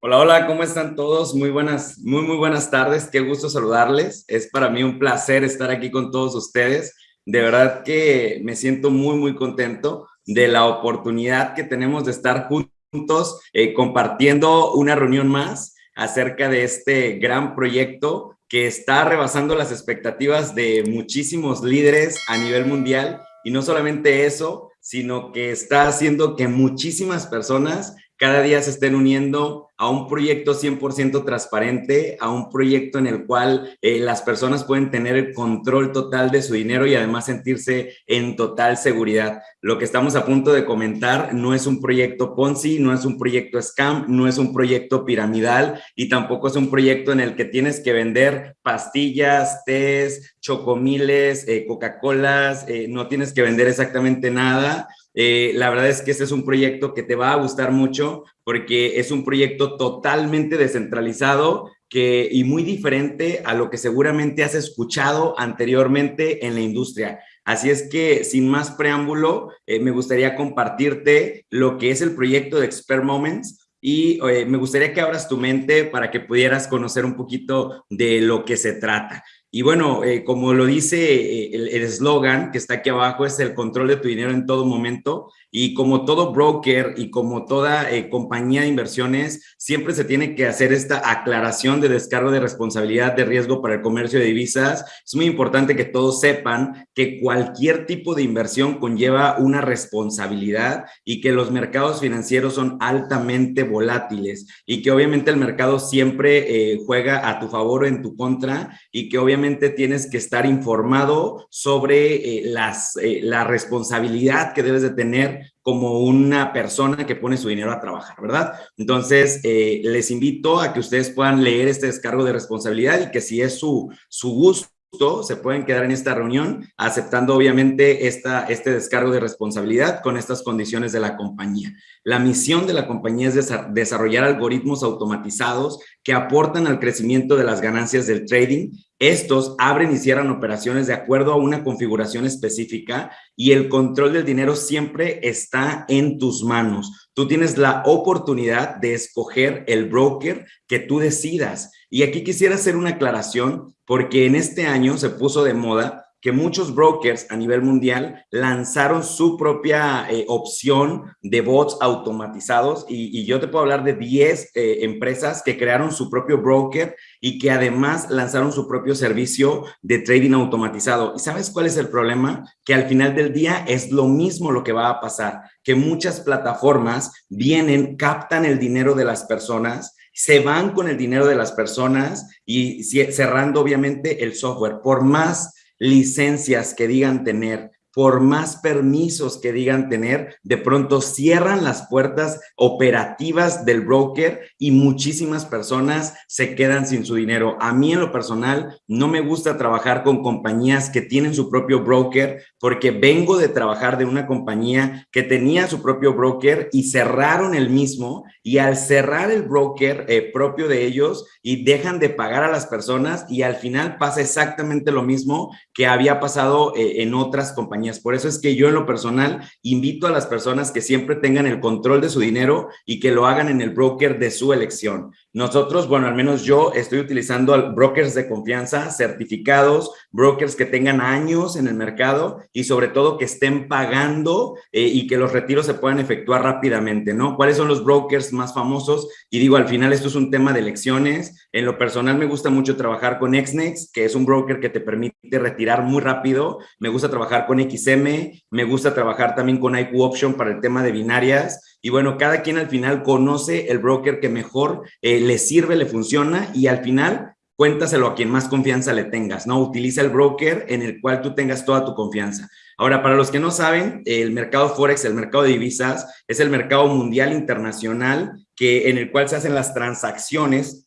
Hola, hola, ¿cómo están todos? Muy buenas, muy, muy buenas tardes. Qué gusto saludarles. Es para mí un placer estar aquí con todos ustedes. De verdad que me siento muy, muy contento de la oportunidad que tenemos de estar juntos eh, compartiendo una reunión más acerca de este gran proyecto que está rebasando las expectativas de muchísimos líderes a nivel mundial. Y no solamente eso, sino que está haciendo que muchísimas personas cada día se estén uniendo a un proyecto 100% transparente, a un proyecto en el cual eh, las personas pueden tener el control total de su dinero y además sentirse en total seguridad. Lo que estamos a punto de comentar no es un proyecto Ponzi, no es un proyecto scam, no es un proyecto piramidal y tampoco es un proyecto en el que tienes que vender pastillas, tés, chocomiles, eh, Coca-Colas, eh, no tienes que vender exactamente nada eh, la verdad es que este es un proyecto que te va a gustar mucho porque es un proyecto totalmente descentralizado y muy diferente a lo que seguramente has escuchado anteriormente en la industria. Así es que, sin más preámbulo, eh, me gustaría compartirte lo que es el proyecto de Expert Moments y eh, me gustaría que abras tu mente para que pudieras conocer un poquito de lo que se trata. Y bueno, eh, como lo dice eh, el eslogan que está aquí abajo, es el control de tu dinero en todo momento. Y como todo broker y como toda eh, compañía de inversiones, siempre se tiene que hacer esta aclaración de descargo de responsabilidad de riesgo para el comercio de divisas. Es muy importante que todos sepan que cualquier tipo de inversión conlleva una responsabilidad y que los mercados financieros son altamente volátiles y que obviamente el mercado siempre juega a tu favor o en tu contra y que obviamente tienes que estar informado sobre eh, las, eh, la responsabilidad que debes de tener como una persona que pone su dinero a trabajar, ¿verdad? Entonces, eh, les invito a que ustedes puedan leer este descargo de responsabilidad y que si es su, su gusto, se pueden quedar en esta reunión aceptando obviamente esta, este descargo de responsabilidad con estas condiciones de la compañía. La misión de la compañía es desarrollar algoritmos automatizados que aportan al crecimiento de las ganancias del trading. Estos abren y cierran operaciones de acuerdo a una configuración específica y el control del dinero siempre está en tus manos. Tú tienes la oportunidad de escoger el broker que tú decidas. Y aquí quisiera hacer una aclaración porque en este año se puso de moda que muchos brokers a nivel mundial lanzaron su propia eh, opción de bots automatizados y, yo te puedo hablar de 10 eh, empresas que crearon su propio broker y que además lanzaron su propio servicio de trading automatizado. ¿Y sabes cuál es el problema? Que al final del día es lo mismo lo que va a pasar, que muchas plataformas vienen, captan el dinero de las personas se van con el dinero de las personas y cerrando obviamente el software. Por más licencias que digan tener, por más permisos que digan tener, de pronto cierran las puertas operativas del broker y muchísimas personas se quedan sin su dinero. A mí en lo personal no me gusta trabajar con compañías que tienen su propio broker porque vengo de trabajar de una compañía que tenía su propio broker y cerraron el mismo y al cerrar el broker eh, propio de ellos y dejan de pagar a las personas y al final pasa exactamente lo mismo que había pasado eh, en otras compañías por eso es que yo en lo personal invito a las personas que siempre tengan el control de su dinero y que lo hagan en el broker de su elección. Nosotros, bueno, al menos yo estoy utilizando brokers de confianza, certificados, brokers que tengan años en el mercado y sobre todo que estén pagando eh, y que los retiros se puedan efectuar rápidamente, ¿no? ¿Cuáles son los brokers más famosos? Y digo, al final esto es un tema de elecciones. En lo personal me gusta mucho trabajar con Xnex, que es un broker que te permite retirar muy rápido. Me gusta trabajar con XM, me gusta trabajar también con IQ Option para el tema de binarias y bueno, cada quien al final conoce el broker que mejor eh, le sirve, le funciona y al final cuéntaselo a quien más confianza le tengas, ¿no? Utiliza el broker en el cual tú tengas toda tu confianza. Ahora, para los que no saben, el mercado Forex, el mercado de divisas, es el mercado mundial internacional que, en el cual se hacen las transacciones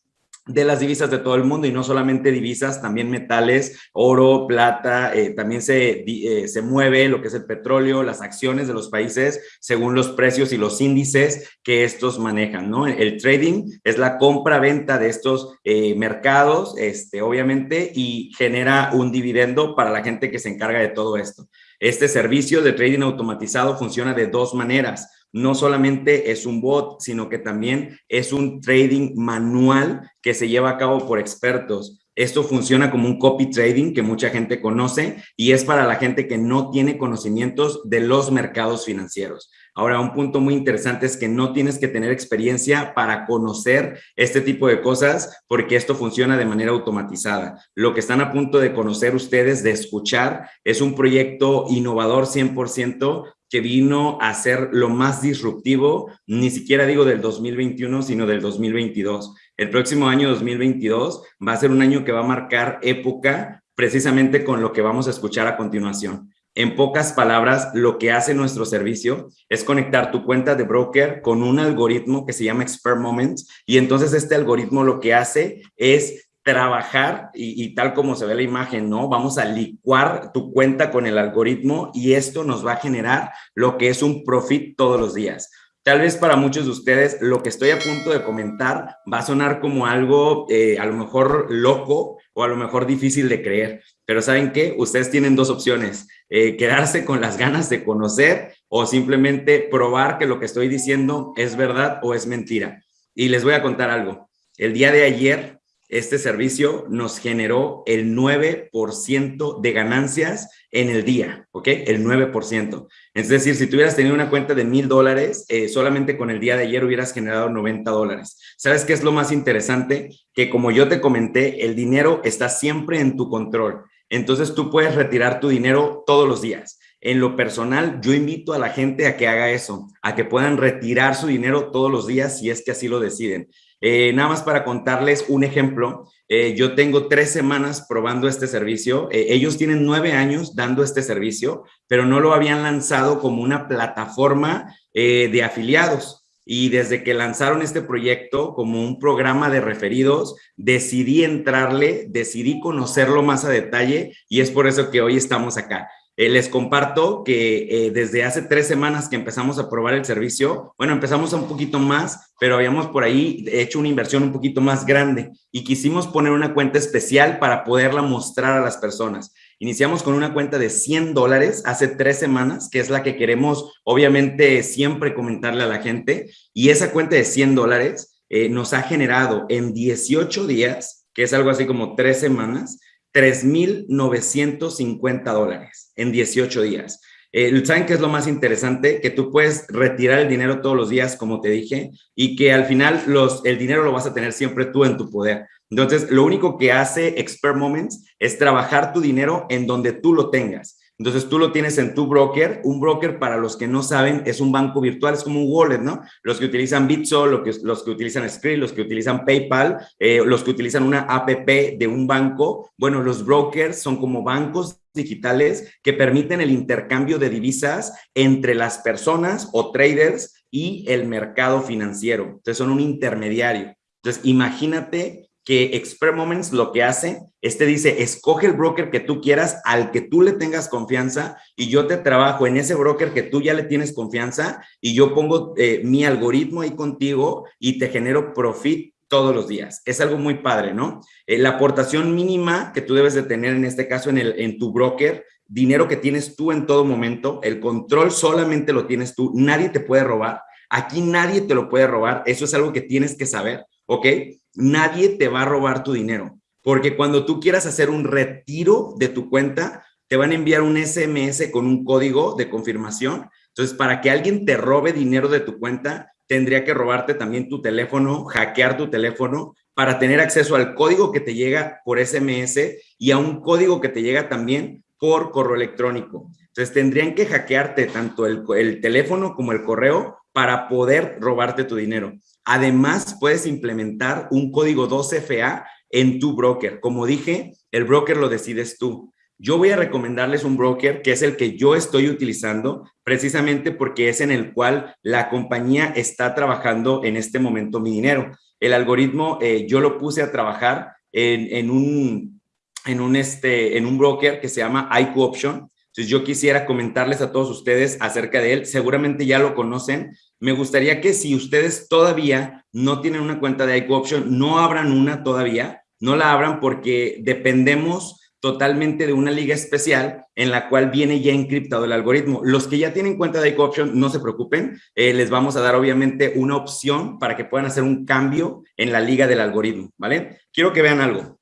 de las divisas de todo el mundo y no solamente divisas, también metales, oro, plata, eh, también se, eh, se mueve lo que es el petróleo, las acciones de los países según los precios y los índices que estos manejan, ¿no? El trading es la compra-venta de estos eh, mercados, este, obviamente, y genera un dividendo para la gente que se encarga de todo esto. Este servicio de trading automatizado funciona de dos maneras. No solamente es un bot, sino que también es un trading manual que se lleva a cabo por expertos. Esto funciona como un copy trading que mucha gente conoce y es para la gente que no tiene conocimientos de los mercados financieros. Ahora, un punto muy interesante es que no tienes que tener experiencia para conocer este tipo de cosas porque esto funciona de manera automatizada. Lo que están a punto de conocer ustedes, de escuchar, es un proyecto innovador 100% que vino a ser lo más disruptivo, ni siquiera digo del 2021, sino del 2022. El próximo año 2022 va a ser un año que va a marcar época precisamente con lo que vamos a escuchar a continuación. En pocas palabras, lo que hace nuestro servicio es conectar tu cuenta de broker con un algoritmo que se llama Expert Moments y entonces este algoritmo lo que hace es trabajar y, tal como se ve la imagen, ¿no? Vamos a licuar tu cuenta con el algoritmo y esto nos va a generar lo que es un profit todos los días. Tal vez para muchos de ustedes lo que estoy a punto de comentar va a sonar como algo eh, a lo mejor loco o a lo mejor difícil de creer, pero ¿saben qué? Ustedes tienen dos opciones, eh, quedarse con las ganas de conocer o simplemente probar que lo que estoy diciendo es verdad o es mentira. Y les voy a contar algo. El día de ayer este servicio nos generó el 9% de ganancias en el día, ¿ok? El 9%. Es decir, si tuvieras tenido una cuenta de mil dólares, eh, solamente con el día de ayer hubieras generado 90 dólares. ¿Sabes qué es lo más interesante? Que como yo te comenté, el dinero está siempre en tu control. Entonces tú puedes retirar tu dinero todos los días. En lo personal, yo invito a la gente a que haga eso, a que puedan retirar su dinero todos los días si es que así lo deciden. Eh, nada más para contarles un ejemplo, eh, yo tengo tres semanas probando este servicio. Eh, ellos tienen nueve años dando este servicio, pero no lo habían lanzado como una plataforma de afiliados. Y desde que lanzaron este proyecto como un programa de referidos, decidí entrarle, decidí conocerlo más a detalle y es por eso que hoy estamos acá. Eh, les comparto que eh, desde hace tres semanas que empezamos a probar el servicio, bueno, empezamos un poquito más, pero habíamos por ahí hecho una inversión un poquito más grande y quisimos poner una cuenta especial para poderla mostrar a las personas. Iniciamos con una cuenta de 100 dólares hace tres semanas, que es la que queremos, obviamente, siempre comentarle a la gente. Y esa cuenta de 100 dólares eh, nos ha generado en 18 días, que es algo así como tres semanas, 3,950 dólares en 18 días. Eh, ¿Saben qué es lo más interesante? Que tú puedes retirar el dinero todos los días, como te dije, y que al final el dinero lo vas a tener siempre tú en tu poder. Entonces, lo único que hace Expert Moments es trabajar tu dinero en donde tú lo tengas. Entonces tú lo tienes en tu broker. Un broker, para los que no saben, es un banco virtual, es como un wallet, ¿no? Los que utilizan Bitso, los que, utilizan Skrill, los que utilizan PayPal, eh, los que utilizan una APP de un banco. Bueno, los brokers son como bancos digitales que permiten el intercambio de divisas entre las personas o traders y el mercado financiero. Entonces son un intermediario. Entonces imagínate que Expert Moments lo que hace es te dice, escoge el broker que tú quieras, al que tú le tengas confianza y yo te trabajo en ese broker que tú ya le tienes confianza y yo pongo eh, mi algoritmo ahí contigo y te genero profit todos los días. Es algo muy padre, ¿no? Eh, la aportación mínima que tú debes de tener en este caso en, el, en tu broker, dinero que tienes tú en todo momento, el control solamente lo tienes tú, nadie te puede robar. Aquí nadie te lo puede robar, eso es algo que tienes que saber, ¿ok? Nadie te va a robar tu dinero. Porque cuando tú quieras hacer un retiro de tu cuenta, te van a enviar un SMS con un código de confirmación. Entonces, para que alguien te robe dinero de tu cuenta, tendría que robarte también tu teléfono, hackear tu teléfono para tener acceso al código que te llega por SMS y a un código que te llega también por correo electrónico. Entonces, tendrían que hackearte tanto el, el teléfono como el correo para poder robarte tu dinero. Además, puedes implementar un código 2FA en tu broker. Como dije, el broker lo decides tú. Yo voy a recomendarles un broker que es el que yo estoy utilizando precisamente porque es en el cual la compañía está trabajando en este momento mi dinero. El algoritmo eh, yo lo puse a trabajar en, un, en, un, este, en un broker que se llama IQ Option. Entonces yo quisiera comentarles a todos ustedes acerca de él. Seguramente ya lo conocen, me gustaría que si ustedes todavía no tienen una cuenta de IQ Option, no abran una todavía, no la abran porque dependemos totalmente de una liga especial en la cual viene ya encriptado el algoritmo. Los que ya tienen cuenta de Option, no se preocupen, eh, les vamos a dar obviamente una opción para que puedan hacer un cambio en la liga del algoritmo, ¿vale? Quiero que vean algo.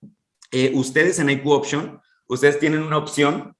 Eh, ustedes en IQ Option, ustedes tienen una opción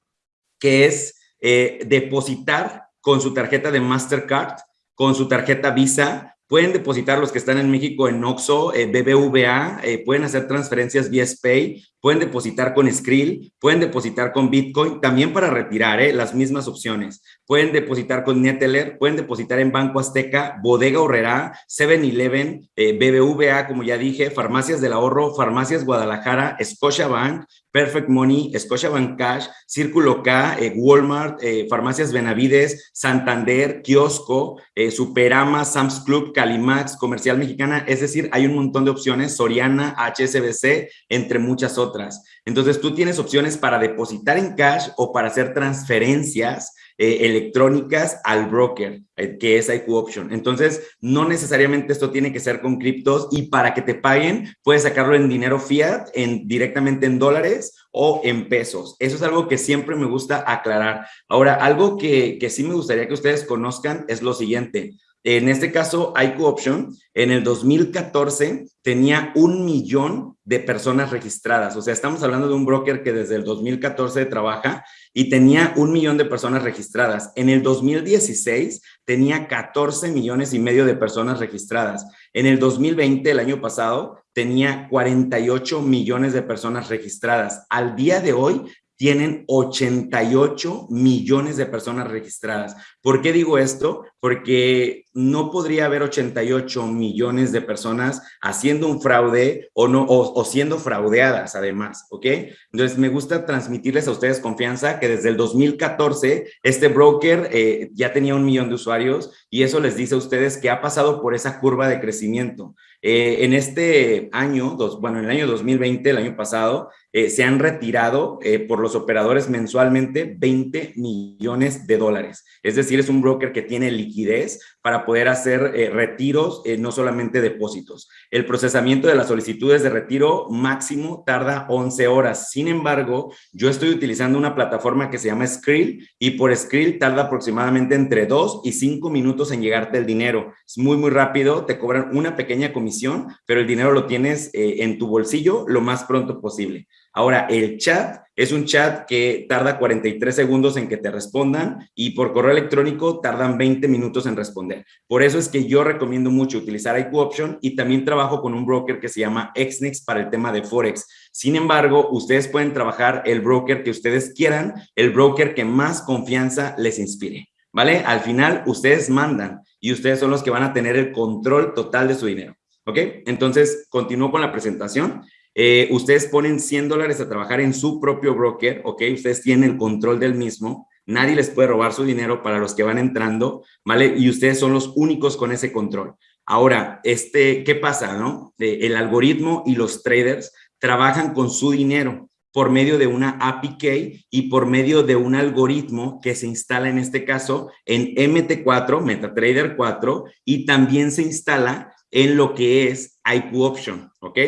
que es eh, depositar con su tarjeta de Mastercard, con su tarjeta Visa, Pueden depositar los que están en México en Oxo, BBVA, pueden hacer transferencias vía Pay, pueden depositar con Skrill, pueden depositar con Bitcoin, también para retirar, ¿eh? las mismas opciones. Pueden depositar con Neteller, pueden depositar en Banco Azteca, Bodega Horrera, 7-Eleven, eh, BBVA, como ya dije, Farmacias del Ahorro, Farmacias Guadalajara, Scotiabank, Perfect Money, Scotiabank Cash, Círculo K, eh, Walmart, eh, Farmacias Benavides, Santander, Kiosco, Superama, Sam's Club, Calimax, Comercial Mexicana, es decir, hay un montón de opciones, Soriana, HSBC, entre muchas otras otras. Entonces tú tienes opciones para depositar en cash o para hacer transferencias eh, electrónicas al broker, eh, que es IQ Option. Entonces, no necesariamente esto tiene que ser con criptos y para que te paguen, puedes sacarlo en dinero fiat, en, directamente en dólares o en pesos. Eso es algo que siempre me gusta aclarar. Ahora, algo que, que sí me gustaría que ustedes conozcan es lo siguiente. En este caso, IQ Option, en el 2014 tenía un millón de personas registradas. O sea, estamos hablando de un broker que desde el 2014 trabaja y tenía un millón de personas registradas. En el 2016 tenía 14 millones y medio de personas registradas. En el 2020, el año pasado, tenía 48 millones de personas registradas. Al día de hoy tienen 88 millones de personas registradas. ¿Por qué digo esto? Porque no podría haber 88 millones de personas haciendo un fraude o, no, o, siendo fraudeadas además, ¿ok? Entonces me gusta transmitirles a ustedes confianza que desde el 2014 este broker eh, ya tenía un millón de usuarios y eso les dice a ustedes que ha pasado por esa curva de crecimiento. Eh, en este año, dos, bueno, en el año 2020, el año pasado, eh, se han retirado eh, por los operadores mensualmente 20 millones de dólares. Es decir, es un broker que tiene liquidez para poder hacer eh, retiros, no solamente depósitos. El procesamiento de las solicitudes de retiro máximo tarda 11 horas. Sin embargo, yo estoy utilizando una plataforma que se llama Skrill y por Skrill tarda aproximadamente entre 2 y 5 minutos en llegarte el dinero. Es muy, muy rápido, te cobran una pequeña comisión, pero el dinero lo tienes en tu bolsillo lo más pronto posible. Ahora, el chat es un chat que tarda 43 segundos en que te respondan y por correo electrónico tardan 20 minutos en responder. Por eso es que yo recomiendo mucho utilizar IQ Option y también trabajo con un broker que se llama Xnix para el tema de Forex. Sin embargo, ustedes pueden trabajar el broker que ustedes quieran, el broker que más confianza les inspire. ¿Vale? Al final, ustedes mandan y ustedes son los que van a tener el control total de su dinero. ¿Ok? Entonces, continúo con la presentación. Eh, ustedes ponen 100 dólares a trabajar en su propio broker, ¿ok? Ustedes tienen el control del mismo. Nadie les puede robar su dinero para los que van entrando, ¿vale? Y ustedes son los únicos con ese control. Ahora, este, ¿qué pasa, no? Eh, el algoritmo y los traders trabajan con su dinero por medio de una API y por medio de un algoritmo que se instala en este caso en MT4, MetaTrader 4, y también se instala en lo que es IQ Option, ¿ok?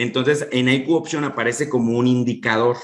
Entonces, en IQ Option aparece como un indicador.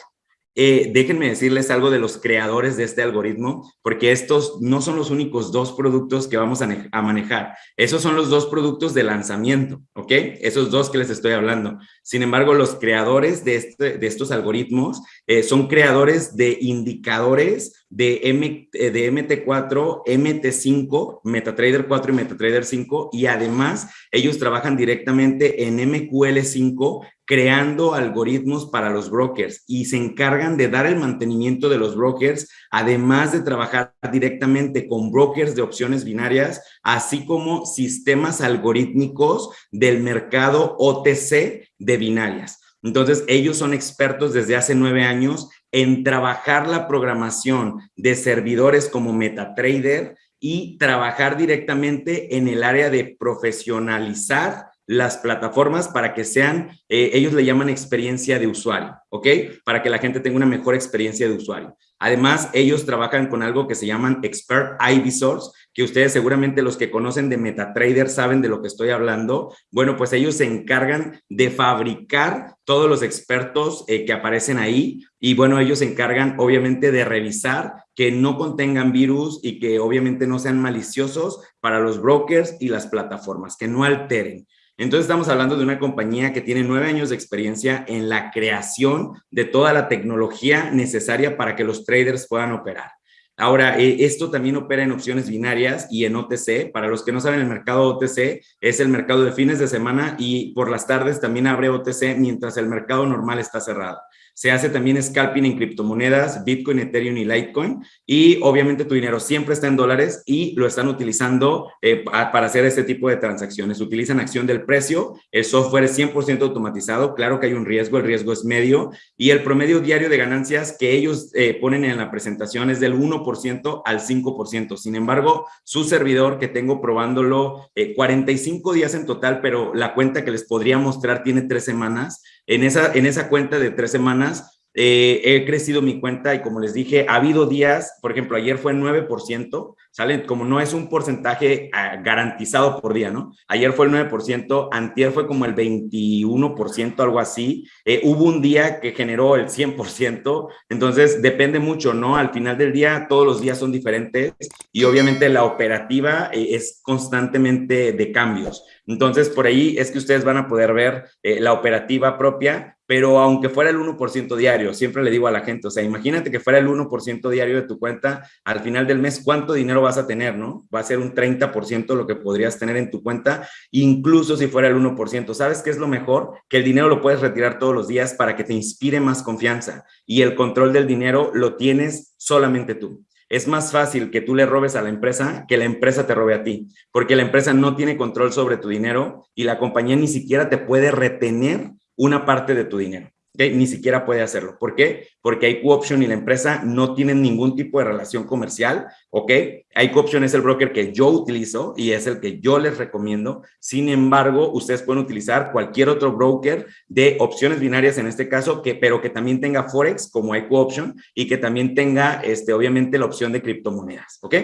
Eh, déjenme decirles algo de los creadores de este algoritmo, porque estos no son los únicos dos productos que vamos a, manejar. Esos son los dos productos de lanzamiento, ¿ok? Esos dos que les estoy hablando. Sin embargo, los creadores de, este, estos algoritmos eh, son creadores de indicadores de, M, eh, de MT4, MT5, MetaTrader 4 y MetaTrader 5 y además ellos trabajan directamente en MQL5 creando algoritmos para los brokers y se encargan de dar el mantenimiento de los brokers, además de trabajar directamente con brokers de opciones binarias, así como sistemas algorítmicos del mercado OTC de binarias. Entonces, ellos son expertos desde hace nueve años en trabajar la programación de servidores como MetaTrader y trabajar directamente en el área de profesionalizar las plataformas para que sean, eh, ellos le llaman experiencia de usuario, ¿ok? Para que la gente tenga una mejor experiencia de usuario. Además, ellos trabajan con algo que se llaman Expert ID Source, que ustedes seguramente los que conocen de MetaTrader saben de lo que estoy hablando. Bueno, pues ellos se encargan de fabricar todos los expertos eh, que aparecen ahí y bueno, ellos se encargan obviamente de revisar que no contengan virus y que obviamente no sean maliciosos para los brokers y las plataformas, que no alteren. Entonces estamos hablando de una compañía que tiene nueve años de experiencia en la creación de toda la tecnología necesaria para que los traders puedan operar. Ahora, eh, esto también opera en opciones binarias y en OTC. Para los que no saben, el mercado OTC es el mercado de fines de semana y por las tardes también abre OTC mientras el mercado normal está cerrado. Se hace también scalping en criptomonedas, Bitcoin, Ethereum y Litecoin. Y obviamente tu dinero siempre está en dólares y lo están utilizando eh, para hacer este tipo de transacciones. Utilizan acción del precio, el software es 100% automatizado. Claro que hay un riesgo, el riesgo es medio. Y el promedio diario de ganancias que ellos eh, ponen en la presentación es del 1% al 5%. Sin embargo, su servidor que tengo probándolo 45 eh, días en total, pero la cuenta que les podría mostrar tiene tres semanas, en esa, en esa cuenta de tres semanas eh, he crecido mi cuenta y como les dije, ha habido días, por ejemplo, ayer fue 9%, ¿sale? Como no es un porcentaje ah, garantizado por día, ¿no? Ayer fue el 9%, antier fue como el 21%, algo así. Eh, hubo un día que generó el 100%, entonces depende mucho, ¿no? Al final del día, todos los días son diferentes y obviamente la operativa eh, es constantemente de cambios. Entonces, por ahí es que ustedes van a poder ver la operativa propia pero aunque fuera el 1% diario, siempre le digo a la gente, o sea, imagínate que fuera el 1% diario de tu cuenta, al final del mes, ¿cuánto dinero vas a tener, no? Va a ser un 30% lo que podrías tener en tu cuenta, incluso si fuera el 1%. ¿Sabes qué es lo mejor? Que el dinero lo puedes retirar todos los días para que te inspire más confianza y el control del dinero lo tienes solamente tú. Es más fácil que tú le robes a la empresa que la empresa te robe a ti, porque la empresa no tiene control sobre tu dinero y la compañía ni siquiera te puede retener una parte de tu dinero. Ni siquiera puede hacerlo. ¿Por qué? Porque IQ Option y la empresa no tienen ningún tipo de relación comercial, ¿ok? IQ Option es el broker que yo utilizo y es el que yo les recomiendo. Sin embargo, ustedes pueden utilizar cualquier otro broker de opciones binarias en este caso, que, pero que también tenga Forex como IQ Option y que también tenga, este, obviamente, la opción de criptomonedas, ¿ok?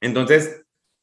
Entonces,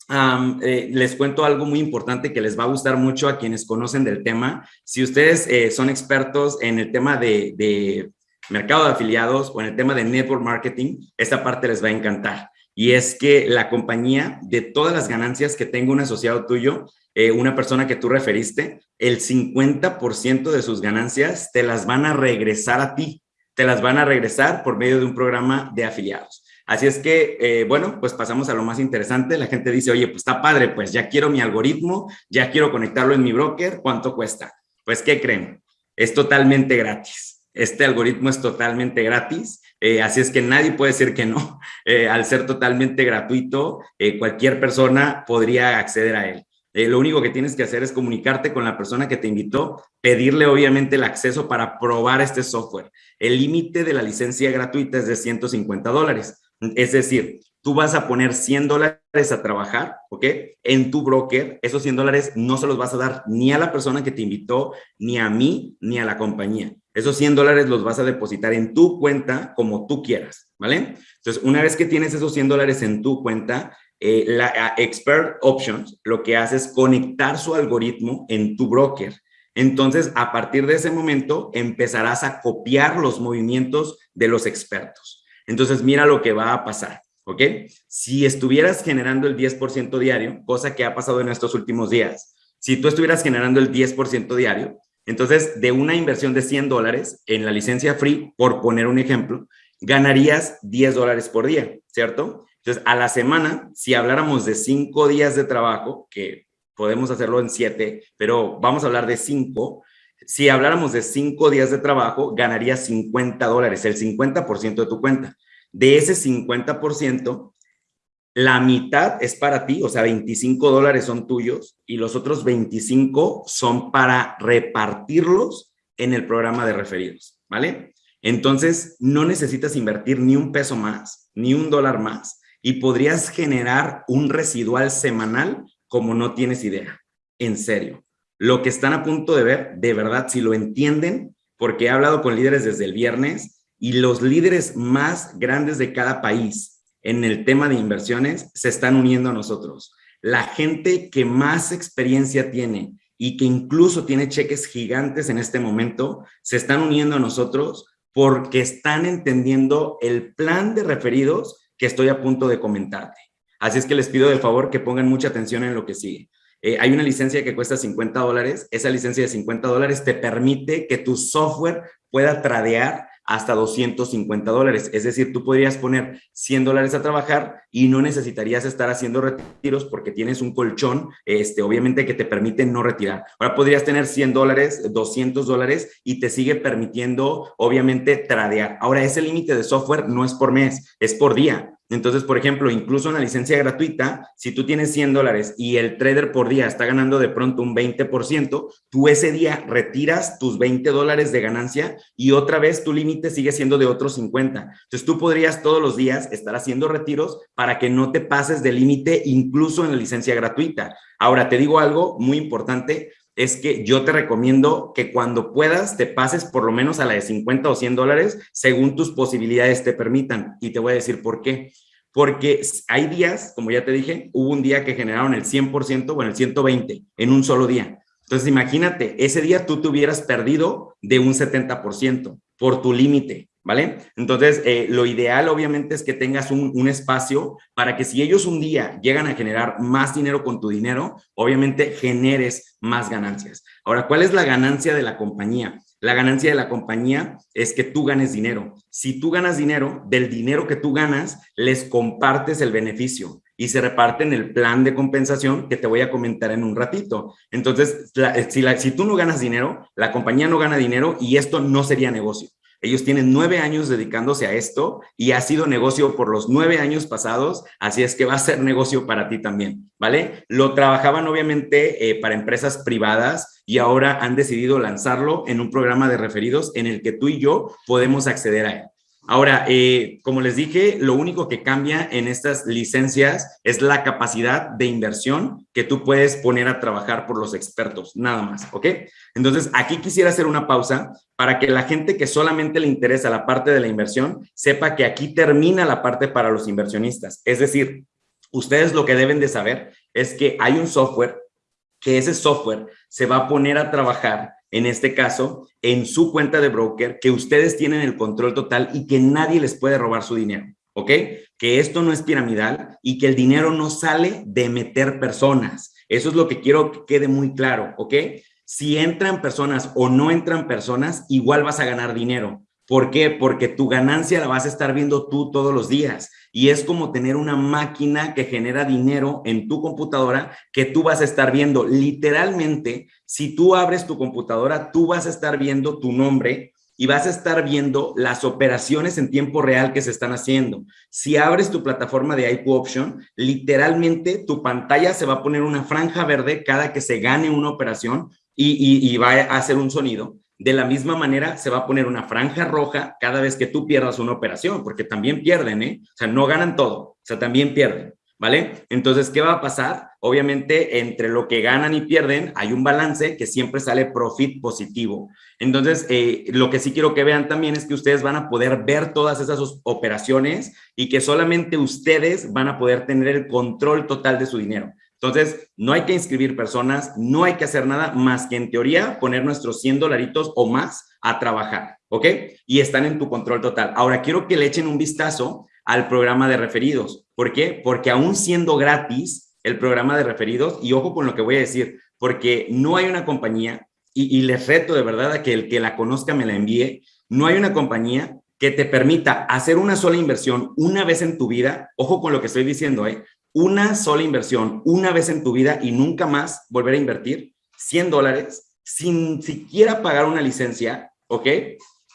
eh, les cuento algo muy importante que les va a gustar mucho a quienes conocen del tema. Si ustedes eh, son expertos en el tema de, mercado de afiliados o en el tema de network marketing, esta parte les va a encantar. Y es que la compañía, de todas las ganancias que tenga un asociado tuyo, eh, una persona que tú referiste, el 50% de sus ganancias te las van a regresar a ti. Te las van a regresar por medio de un programa de afiliados. Así es que, eh, bueno, pues pasamos a lo más interesante. La gente dice, oye, pues está padre, pues ya quiero mi algoritmo, ya quiero conectarlo en mi broker, ¿cuánto cuesta? Pues, ¿qué creen? Es totalmente gratis. Este algoritmo es totalmente gratis. Eh, así es que nadie puede decir que no. Eh, al ser totalmente gratuito, cualquier persona podría acceder a él. lo único que tienes que hacer es comunicarte con la persona que te invitó, pedirle obviamente el acceso para probar este software. El límite de la licencia gratuita es de 150 dólares. Es decir, tú vas a poner 100 dólares a trabajar, ¿ok? En tu broker, esos 100 dólares no se los vas a dar ni a la persona que te invitó, ni a mí, ni a la compañía. Esos 100 dólares los vas a depositar en tu cuenta como tú quieras, ¿vale? Entonces, una vez que tienes esos 100 dólares en tu cuenta, eh, la Expert Options lo que hace es conectar su algoritmo en tu broker. Entonces, a partir de ese momento, empezarás a copiar los movimientos de los expertos. Entonces, mira lo que va a pasar, ¿ok? Si estuvieras generando el 10% diario, cosa que ha pasado en estos últimos días, si tú estuvieras generando el 10% diario, entonces de una inversión de 100 dólares en la licencia free, por poner un ejemplo, ganarías 10 dólares por día, ¿cierto? Entonces, a la semana, si habláramos de 5 días de trabajo, que podemos hacerlo en 7, pero vamos a hablar de 5, si habláramos de cinco días de trabajo, ganarías 50 dólares, el 50% de tu cuenta. De ese 50%, la mitad es para ti, o sea, 25 dólares son tuyos y los otros 25 son para repartirlos en el programa de referidos, ¿vale? Entonces, no necesitas invertir ni un peso más, ni un dólar más y podrías generar un residual semanal como no tienes idea, en serio. Lo que están a punto de ver, de verdad, si lo entienden, porque he hablado con líderes desde el viernes y los líderes más grandes de cada país en el tema de inversiones se están uniendo a nosotros. La gente que más experiencia tiene y que incluso tiene cheques gigantes en este momento, se están uniendo a nosotros porque están entendiendo el plan de referidos que estoy a punto de comentarte. Así es que les pido de favor que pongan mucha atención en lo que sigue. Eh, hay una licencia que cuesta 50 dólares. Esa licencia de 50 dólares te permite que tu software pueda tradear hasta 250 dólares. Es decir, tú podrías poner 100 dólares a trabajar y no necesitarías estar haciendo retiros porque tienes un colchón, este, obviamente que te permite no retirar. Ahora podrías tener 100 dólares, 200 dólares y te sigue permitiendo, obviamente, tradear. Ahora, ese límite de software no es por mes, es por día. Entonces, por ejemplo, incluso una licencia gratuita, si tú tienes 100 dólares y el trader por día está ganando de pronto un 20%, tú ese día retiras tus 20 dólares de ganancia y otra vez tu límite sigue siendo de otros 50. Entonces, tú podrías todos los días estar haciendo retiros para que no te pases de límite incluso en la licencia gratuita. Ahora, te digo algo muy importante, es que yo te recomiendo que cuando puedas te pases por lo menos a la de 50 o 100 dólares según tus posibilidades te permitan. Y te voy a decir por qué. Porque hay días, como ya te dije, hubo un día que generaron el 100%, bueno, el 120 en un solo día. Entonces, imagínate, ese día tú te hubieras perdido de un 70% por tu límite. ¿Vale? Entonces, eh, lo ideal obviamente es que tengas un, espacio para que si ellos un día llegan a generar más dinero con tu dinero, obviamente generes más ganancias. Ahora, ¿cuál es la ganancia de la compañía? La ganancia de la compañía es que tú ganes dinero. Si tú ganas dinero, del dinero que tú ganas, les compartes el beneficio y se reparten el plan de compensación que te voy a comentar en un ratito. Entonces, si tú no ganas dinero, la compañía no gana dinero y esto no sería negocio. Ellos tienen nueve años dedicándose a esto y ha sido negocio por los nueve años pasados, así es que va a ser negocio para ti también, ¿vale? Lo trabajaban obviamente eh, para empresas privadas y ahora han decidido lanzarlo en un programa de referidos en el que tú y yo podemos acceder a él. Ahora, eh, como les dije, lo único que cambia en estas licencias es la capacidad de inversión que tú puedes poner a trabajar por los expertos, nada más, ¿ok? Entonces, aquí quisiera hacer una pausa para que la gente que solamente le interesa la parte de la inversión sepa que aquí termina la parte para los inversionistas. Es decir, ustedes lo que deben de saber es que hay un software, que ese software se va a poner a trabajar en este caso, en su cuenta de broker, que ustedes tienen el control total y que nadie les puede robar su dinero, ¿ok? Que esto no es piramidal y que el dinero no sale de meter personas. Eso es lo que quiero que quede muy claro, ¿ok? Si entran personas o no entran personas, igual vas a ganar dinero. ¿Por qué? Porque tu ganancia la vas a estar viendo tú todos los días y es como tener una máquina que genera dinero en tu computadora que tú vas a estar viendo. Literalmente, si tú abres tu computadora, tú vas a estar viendo tu nombre y vas a estar viendo las operaciones en tiempo real que se están haciendo. Si abres tu plataforma de IQ Option, literalmente tu pantalla se va a poner una franja verde cada que se gane una operación y, y va a hacer un sonido de la misma manera, se va a poner una franja roja cada vez que tú pierdas una operación, porque también pierden, ¿eh? O sea, no ganan todo, o sea, también pierden, ¿vale? Entonces, ¿qué va a pasar? Obviamente, entre lo que ganan y pierden, hay un balance que siempre sale profit positivo. Entonces, eh, lo que sí quiero que vean también es que ustedes van a poder ver todas esas operaciones y que solamente ustedes van a poder tener el control total de su dinero. Entonces, no hay que inscribir personas, no hay que hacer nada más que en teoría poner nuestros 100 dolaritos o más a trabajar, ¿ok? Y están en tu control total. Ahora, quiero que le echen un vistazo al programa de referidos. ¿Por qué? Porque aún siendo gratis el programa de referidos, y ojo con lo que voy a decir, porque no hay una compañía, y, y les reto de verdad a que el que la conozca me la envíe, no hay una compañía que te permita hacer una sola inversión una vez en tu vida, ojo con lo que estoy diciendo, ¿eh? Una sola inversión una vez en tu vida y nunca más volver a invertir 100 dólares sin siquiera pagar una licencia, ¿ok?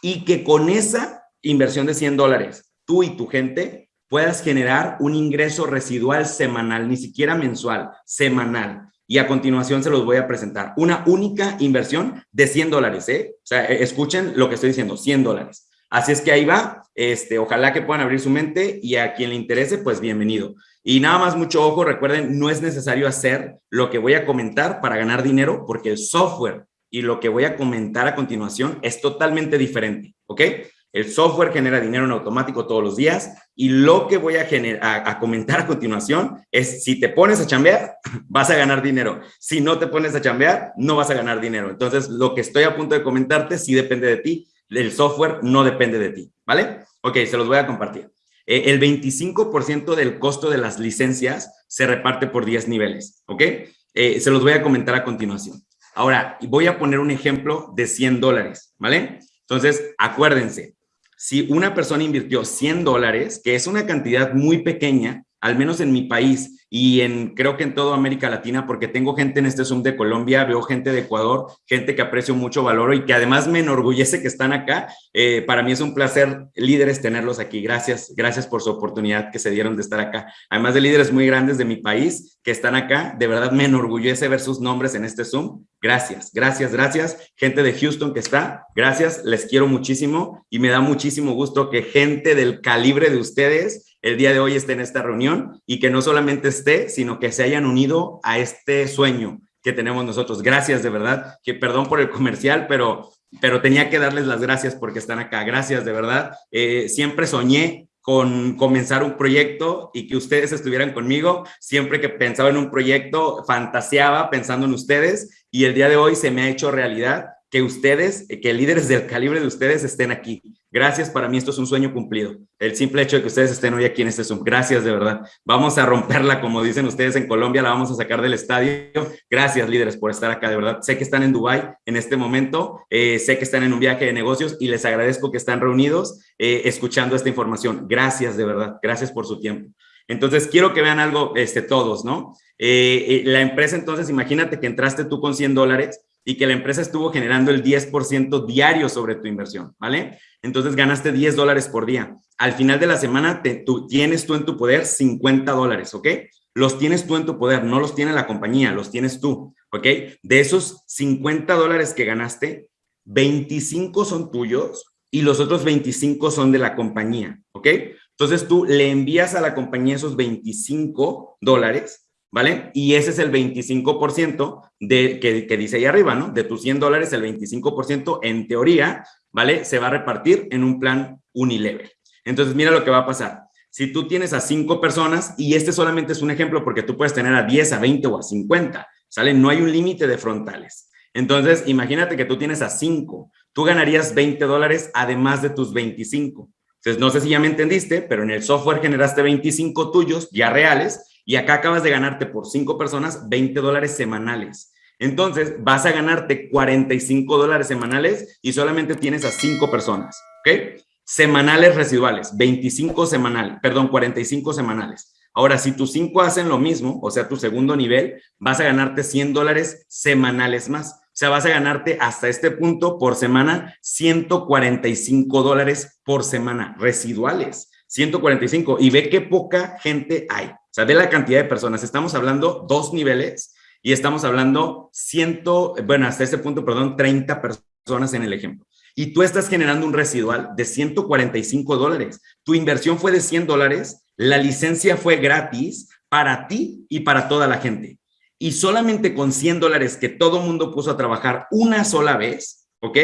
Y que con esa inversión de 100 dólares, tú y tu gente puedas generar un ingreso residual semanal, ni siquiera mensual, semanal. Y a continuación se los voy a presentar. Una única inversión de 100 dólares, ¿eh? O sea, e, escuchen lo que estoy diciendo, 100 dólares. Así es que ahí va, este, ojalá que puedan abrir su mente y a quien le interese, pues bienvenido. Y nada más mucho ojo, recuerden, no es necesario hacer lo que voy a comentar para ganar dinero porque el software y lo que voy a comentar a continuación es totalmente diferente, ¿ok? El software genera dinero en automático todos los días y lo que voy a, a, comentar a continuación es si te pones a chambear, vas a ganar dinero. Si no te pones a chambear, no vas a ganar dinero. Entonces, lo que estoy a punto de comentarte sí depende de ti. El software no depende de ti, ¿vale? Ok, se los voy a compartir. Eh, el 25% del costo de las licencias se reparte por 10 niveles, ¿ok? Eh, se los voy a comentar a continuación. Ahora, voy a poner un ejemplo de 100 dólares, ¿vale? Entonces, acuérdense, si una persona invirtió 100 dólares, que es una cantidad muy pequeña, al menos en mi país, y en creo que en toda América Latina, porque tengo gente en este Zoom de Colombia, veo gente de Ecuador, gente que aprecio mucho valor y que además me enorgullece que están acá. Eh, para mí es un placer, líderes, tenerlos aquí. Gracias, gracias por su oportunidad que se dieron de estar acá. Además de líderes muy grandes de mi país que están acá, de verdad me enorgullece ver sus nombres en este Zoom. Gracias, gracias, gracias. Gente de Houston que está, gracias, les quiero muchísimo y me da muchísimo gusto que gente del calibre de ustedes el día de hoy esté en esta reunión y que no solamente esté, sino que se hayan unido a este sueño que tenemos nosotros. Gracias de verdad, que perdón por el comercial, pero, pero tenía que darles las gracias porque están acá. Gracias de verdad. Eh, siempre soñé con comenzar un proyecto y que ustedes estuvieran conmigo. Siempre que pensaba en un proyecto, fantaseaba pensando en ustedes y el día de hoy se me ha hecho realidad que ustedes, que líderes del calibre de ustedes estén aquí. Gracias, para mí esto es un sueño cumplido. El simple hecho de que ustedes estén hoy aquí en este Zoom. Gracias, de verdad. Vamos a romperla, como dicen ustedes en Colombia, la vamos a sacar del estadio. Gracias, líderes, por estar acá, de verdad. Sé que están en Dubai en este momento, eh, sé que están en un viaje de negocios y les agradezco que están reunidos eh, escuchando esta información. Gracias, de verdad. Gracias por su tiempo. Entonces, quiero que vean algo este, todos, ¿no? Eh, la empresa, entonces, imagínate que entraste tú con 100 dólares y que la empresa estuvo generando el 10% diario sobre tu inversión, ¿vale? Entonces ganaste 10 dólares por día. Al final de la semana te, tú, tienes tú en tu poder 50 dólares, ¿ok? Los tienes tú en tu poder, no los tiene la compañía, los tienes tú, ¿ok? De esos 50 dólares que ganaste, 25 son tuyos y los otros 25 son de la compañía, ¿ok? Entonces tú le envías a la compañía esos 25 dólares ¿vale? Y ese es el 25% de, que, dice ahí arriba, ¿no? De tus 100 dólares, el 25% en teoría, ¿vale? Se va a repartir en un plan unilevel. Entonces, mira lo que va a pasar. Si tú tienes a cinco personas, y este solamente es un ejemplo porque tú puedes tener a 10, a 20 o a 50, ¿sale? No hay un límite de frontales. Entonces, imagínate que tú tienes a cinco. Tú ganarías 20 dólares además de tus 25. Entonces, no sé si ya me entendiste, pero en el software generaste 25 tuyos ya reales y acá acabas de ganarte por cinco personas 20 dólares semanales. Entonces vas a ganarte 45 dólares semanales y solamente tienes a cinco personas, ¿ok? Semanales residuales, 25 semanales, perdón, 45 semanales. Ahora, si tus cinco hacen lo mismo, o sea, tu segundo nivel, vas a ganarte 100 dólares semanales más. O sea, vas a ganarte hasta este punto por semana 145 dólares por semana residuales. 145. Y ve qué poca gente hay. O sea, ve la cantidad de personas. Estamos hablando dos niveles y estamos hablando ciento, bueno, hasta ese punto, perdón, 30 personas en el ejemplo. Y tú estás generando un residual de 145 dólares. Tu inversión fue de 100 dólares, la licencia fue gratis para ti y para toda la gente. Y solamente con 100 dólares que todo mundo puso a trabajar una sola vez, ¿ok?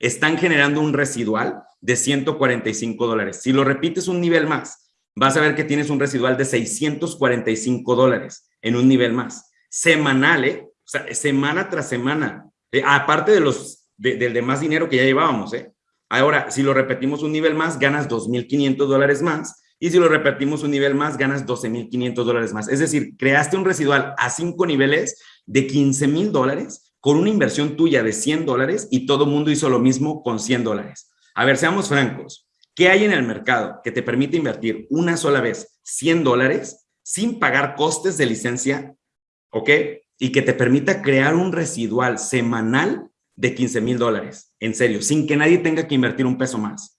Están generando un residual de 145 dólares. Si lo repites un nivel más, vas a ver que tienes un residual de 645 dólares en un nivel más. Semanal, ¿eh? O sea, semana tras semana. Eh, aparte de los, del demás dinero que ya llevábamos, ¿eh? Ahora, si lo repetimos un nivel más, ganas 2.500 dólares más. Y si lo repetimos un nivel más, ganas 12.500 dólares más. Es decir, creaste un residual a cinco niveles de 15.000 dólares con una inversión tuya de 100 dólares y todo mundo hizo lo mismo con 100 dólares. A ver, seamos francos. ¿Qué hay en el mercado que te permite invertir una sola vez 100 dólares sin pagar costes de licencia? ¿Ok? Y que te permita crear un residual semanal de 15 mil dólares. En serio, sin que nadie tenga que invertir un peso más.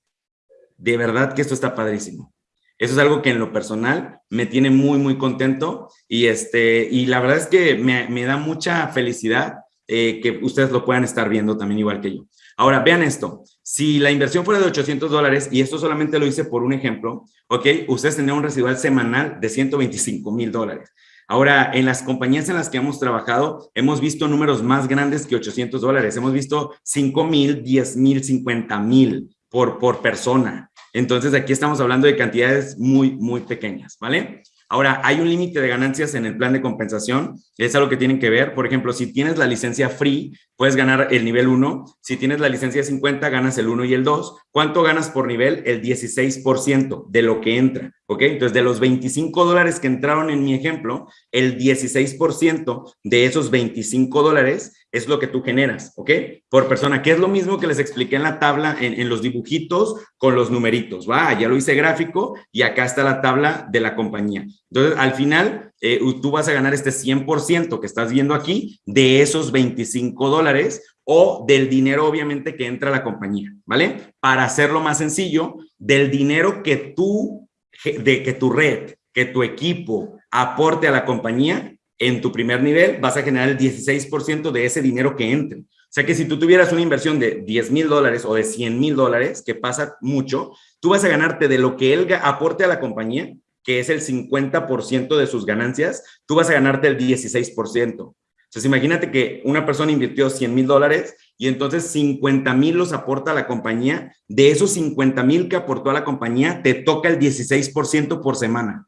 De verdad que esto está padrísimo. Eso es algo que en lo personal me tiene muy, muy contento y, este, y la verdad es que me, me da mucha felicidad eh, que ustedes lo puedan estar viendo también igual que yo. Ahora, vean esto. Si la inversión fuera de 800 dólares, y esto solamente lo hice por un ejemplo, ¿ok? Ustedes tendrían un residual semanal de 125 mil dólares. Ahora, en las compañías en las que hemos trabajado, hemos visto números más grandes que 800 dólares. Hemos visto 5 mil, 10 mil, 50 mil por, por persona. Entonces, aquí estamos hablando de cantidades muy, muy pequeñas, ¿vale? Ahora, hay un límite de ganancias en el plan de compensación, es algo que tienen que ver. Por ejemplo, si tienes la licencia free, puedes ganar el nivel 1. Si tienes la licencia 50, ganas el 1 y el 2. ¿Cuánto ganas por nivel? El 16% de lo que entra, ¿ok? Entonces, de los 25 dólares que entraron en mi ejemplo, el 16% de esos 25 dólares es lo que tú generas, ¿ok? Por persona, que es lo mismo que les expliqué en la tabla, en, los dibujitos con los numeritos, ¿va? Ya lo hice gráfico y acá está la tabla de la compañía. Entonces, al final, eh, tú vas a ganar este 100% que estás viendo aquí de esos 25 dólares o del dinero, obviamente, que entra a la compañía, ¿vale? Para hacerlo más sencillo, del dinero que tú, de que tu red, que tu equipo aporte a la compañía, en tu primer nivel vas a generar el 16% de ese dinero que entre. O sea que si tú tuvieras una inversión de 10 mil dólares o de 100 mil dólares, que pasa mucho, tú vas a ganarte de lo que él aporte a la compañía, que es el 50% de sus ganancias, tú vas a ganarte el 16%. Entonces imagínate que una persona invirtió 100 mil dólares y entonces 50 mil los aporta a la compañía. De esos 50 mil que aportó a la compañía, te toca el 16% por semana.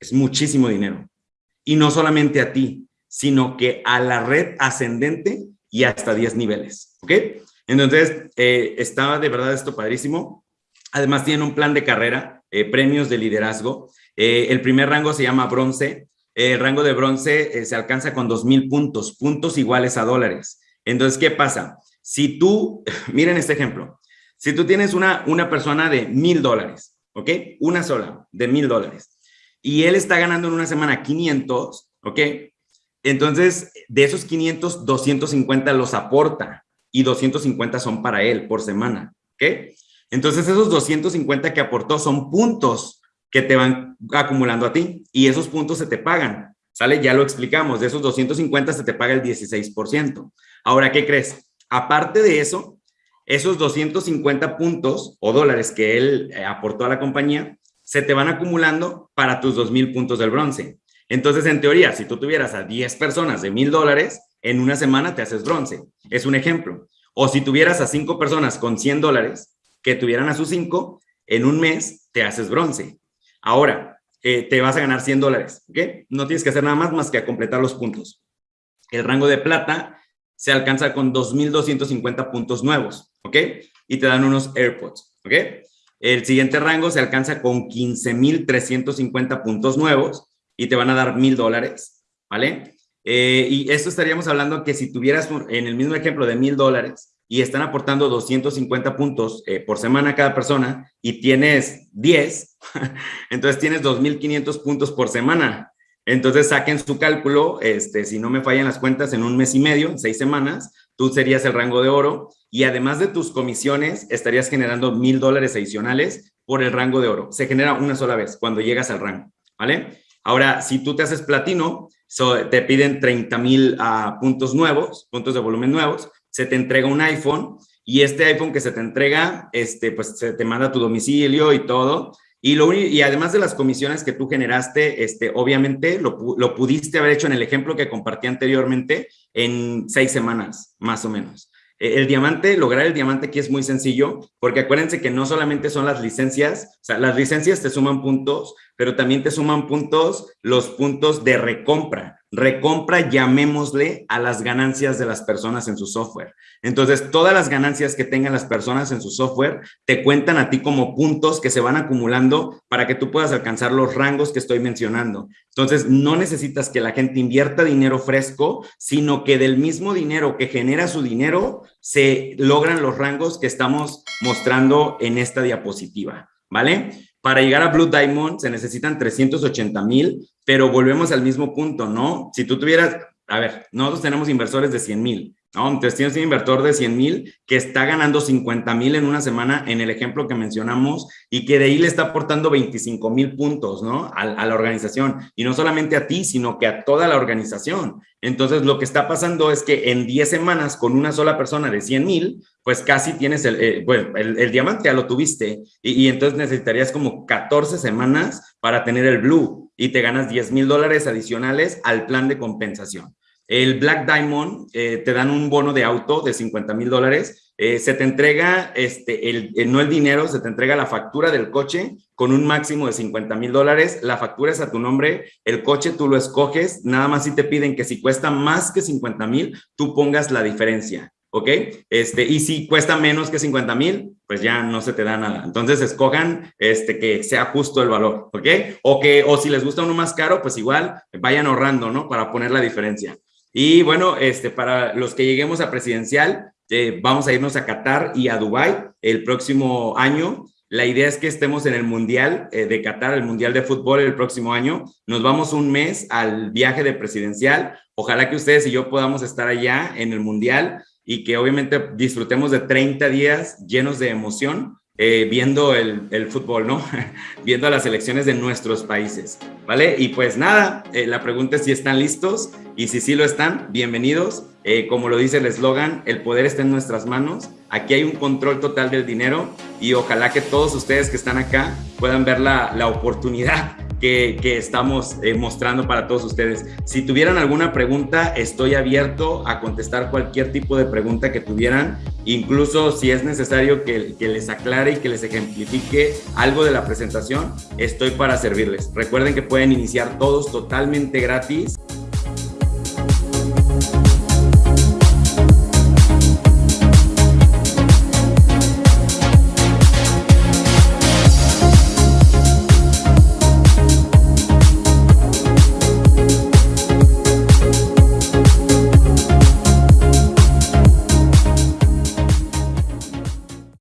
Es muchísimo dinero y no solamente a ti, sino que a la red ascendente y hasta 10 niveles, ¿ok? Entonces, eh, estaba de verdad esto padrísimo. Además, tienen un plan de carrera, eh, premios de liderazgo. Eh, el primer rango se llama bronce. el rango de bronce se alcanza con 2,000 puntos, puntos iguales a dólares. Entonces, ¿qué pasa? Si tú, miren este ejemplo, si tú tienes una, una persona de mil dólares, ¿ok? Una sola, de mil dólares y él está ganando en una semana 500, ¿ok? Entonces, de esos 500, 250 los aporta y 250 son para él por semana, ¿ok? Entonces, esos 250 que aportó son puntos que te van acumulando a ti y esos puntos se te pagan, ¿sale? Ya lo explicamos, de esos 250 se te paga el 16%. Ahora, ¿qué crees? Aparte de eso, esos 250 puntos o dólares que él eh, aportó a la compañía, se te van acumulando para tus 2,000 puntos del bronce. Entonces, en teoría, si tú tuvieras a 10 personas de 1,000 dólares, en una semana te haces bronce. Es un ejemplo. O si tuvieras a 5 personas con 100 dólares que tuvieran a sus 5, en un mes te haces bronce. Ahora, eh, te vas a ganar 100 dólares, ¿ok? No tienes que hacer nada más más que completar los puntos. El rango de plata se alcanza con 2,250 puntos nuevos, ¿ok? Y te dan unos AirPods, ¿ok? El siguiente rango se alcanza con 15,350 puntos nuevos y te van a dar mil dólares, ¿vale? Eh, y esto estaríamos hablando que si tuvieras en el mismo ejemplo de mil dólares y están aportando 250 puntos eh, por semana cada persona y tienes 10, entonces tienes 2,500 puntos por semana. Entonces saquen su cálculo, este, si no me fallan las cuentas, en un mes y medio, en seis semanas, tú serías el rango de oro y además de tus comisiones, estarías generando mil dólares adicionales por el rango de oro. Se genera una sola vez cuando llegas al rango, ¿vale? Ahora, si tú te haces platino, te piden 30 mil uh, puntos nuevos, puntos de volumen nuevos, se te entrega un iPhone y este iPhone que se te entrega, este, pues se te manda a tu domicilio y todo. Y, lo, y además de las comisiones que tú generaste, este, obviamente lo, lo pudiste haber hecho en el ejemplo que compartí anteriormente en seis semanas, más o menos. Eh, el diamante, lograr el diamante aquí es muy sencillo, porque acuérdense que no solamente son las licencias, o sea, las licencias te suman puntos, pero también te suman puntos los puntos de recompra. Recompra, llamémosle a las ganancias de las personas en su software. Entonces, todas las ganancias que tengan las personas en su software te cuentan a ti como puntos que se van acumulando para que tú puedas alcanzar los rangos que estoy mencionando. Entonces, no necesitas que la gente invierta dinero fresco, sino que del mismo dinero que genera su dinero, se logran los rangos que estamos mostrando en esta diapositiva, ¿vale? Para llegar a Blue Diamond se necesitan 380 mil, pero volvemos al mismo punto, ¿no? Si tú tuvieras, a ver, nosotros tenemos inversores de 100 mil, Entonces tienes un inversor de 100 mil que está ganando 50 mil en una semana en el ejemplo que mencionamos y que de ahí le está aportando 25 mil puntos, ¿no? A, la organización. Y no solamente a ti, sino que a toda la organización. Entonces lo que está pasando es que en 10 semanas con una sola persona de 100 mil, pues casi tienes el, eh, el, diamante ya lo tuviste y, y, entonces necesitarías como 14 semanas para tener el blue y te ganas 10 mil dólares adicionales al plan de compensación. El Black Diamond eh, te dan un bono de auto de 50 mil dólares. Eh, se te entrega, este, el, no el dinero, se te entrega la factura del coche con un máximo de 50 mil dólares. La factura es a tu nombre, el coche tú lo escoges, nada más si te piden que si cuesta más que 50 mil, tú pongas la diferencia. ¿ok? Este, y si cuesta menos que 50 mil, pues ya no se te da nada. Entonces escojan este, que sea justo el valor, ¿ok? O, que, o si les gusta uno más caro, pues igual vayan ahorrando, ¿no? Para poner la diferencia. Y bueno, este, para los que lleguemos a presidencial, eh, vamos a irnos a Qatar y a Dubai el próximo año. La idea es que estemos en el Mundial eh, de Qatar, el Mundial de Fútbol el próximo año. Nos vamos un mes al viaje de presidencial. Ojalá que ustedes y yo podamos estar allá en el Mundial y que obviamente disfrutemos de 30 días llenos de emoción eh, viendo el, fútbol, ¿no? viendo las elecciones de nuestros países, ¿vale? Y pues nada, eh, la pregunta es si están listos y si sí lo están, bienvenidos. Eh, como lo dice el eslogan, el poder está en nuestras manos. Aquí hay un control total del dinero y ojalá que todos ustedes que están acá puedan ver la, la oportunidad que, estamos eh, mostrando para todos ustedes. Si tuvieran alguna pregunta, estoy abierto a contestar cualquier tipo de pregunta que tuvieran, incluso si es necesario que, que les aclare y que les ejemplifique algo de la presentación, estoy para servirles. Recuerden que pueden iniciar todos totalmente gratis